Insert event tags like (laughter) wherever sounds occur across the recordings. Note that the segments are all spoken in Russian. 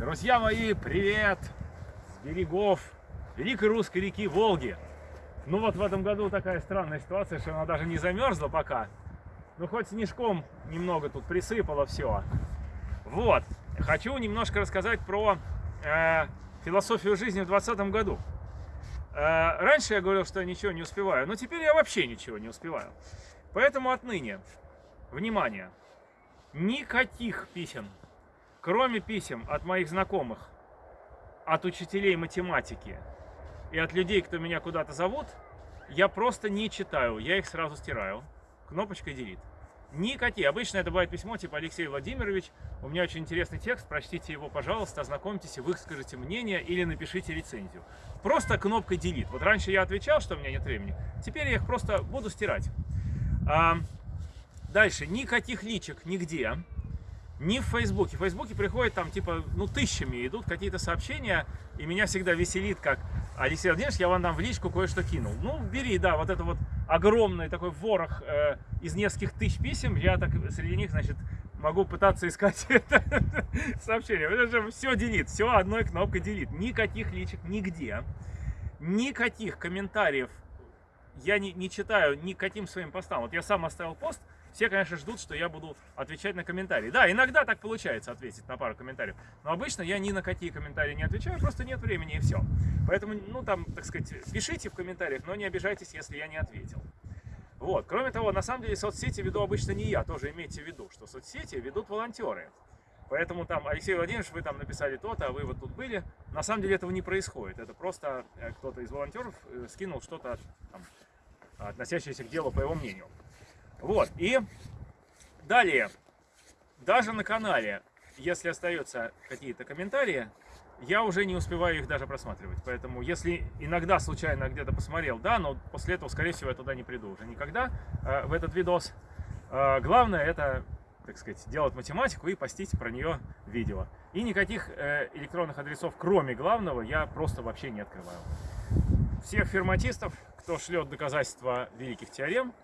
Друзья мои, привет! С берегов великой русской реки Волги. Ну вот в этом году такая странная ситуация, что она даже не замерзла пока. Ну хоть снежком немного тут присыпало все. Вот. Хочу немножко рассказать про э, философию жизни в 2020 году. Э, раньше я говорил, что я ничего не успеваю, но теперь я вообще ничего не успеваю. Поэтому отныне, внимание, никаких писем Кроме писем от моих знакомых, от учителей математики и от людей, кто меня куда-то зовут, я просто не читаю, я их сразу стираю. Кнопочкой delete. Никакие. Обычно это бывает письмо типа Алексей Владимирович, у меня очень интересный текст, прочтите его, пожалуйста, ознакомьтесь, выскажите мнение или напишите рецензию. Просто кнопкой delete. Вот раньше я отвечал, что у меня нет времени, теперь я их просто буду стирать. А, дальше. Никаких личек нигде. Не в Фейсбуке. В Фейсбуке приходят там типа, ну, тысячами идут какие-то сообщения, и меня всегда веселит, как Алексей Владимирович, я вам там в личку кое-что кинул. Ну, бери, да, вот это вот огромный такой ворох э, из нескольких тысяч писем, я так среди них, значит, могу пытаться искать (laughs) это сообщение. Это же все делит, все одной кнопкой делит. Никаких личек нигде, никаких комментариев я не, не читаю никаким своим постам. Вот я сам оставил пост, все, конечно, ждут, что я буду отвечать на комментарии. Да, иногда так получается ответить на пару комментариев. Но обычно я ни на какие комментарии не отвечаю, просто нет времени и все. Поэтому, ну там, так сказать, пишите в комментариях, но не обижайтесь, если я не ответил. Вот. Кроме того, на самом деле соцсети веду обычно не я, тоже имейте в виду, что соцсети ведут волонтеры. Поэтому там, Алексей Владимирович, вы там написали то-то, а вы вот тут были. На самом деле этого не происходит. Это просто э, кто-то из волонтеров э, скинул что-то, относящееся к делу, по его мнению. Вот, и далее, даже на канале, если остаются какие-то комментарии, я уже не успеваю их даже просматривать. Поэтому, если иногда случайно где-то посмотрел, да, но после этого, скорее всего, я туда не приду уже никогда э, в этот видос. Э, главное это, так сказать, делать математику и постить про нее видео. И никаких э, электронных адресов, кроме главного, я просто вообще не открываю. Всех ферматистов, кто шлет доказательства великих теорем,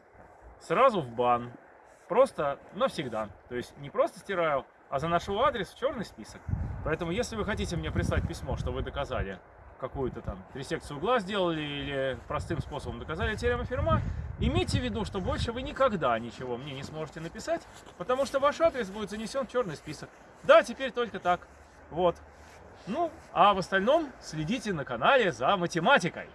сразу в бан. Просто навсегда. То есть не просто стираю, а заношу адрес в черный список. Поэтому, если вы хотите мне прислать письмо, что вы доказали какую-то там трисекцию угла сделали или простым способом доказали теорему Ферма, имейте в виду, что больше вы никогда ничего мне не сможете написать, потому что ваш адрес будет занесен в черный список. Да, теперь только так. Вот. Ну, а в остальном следите на канале за математикой.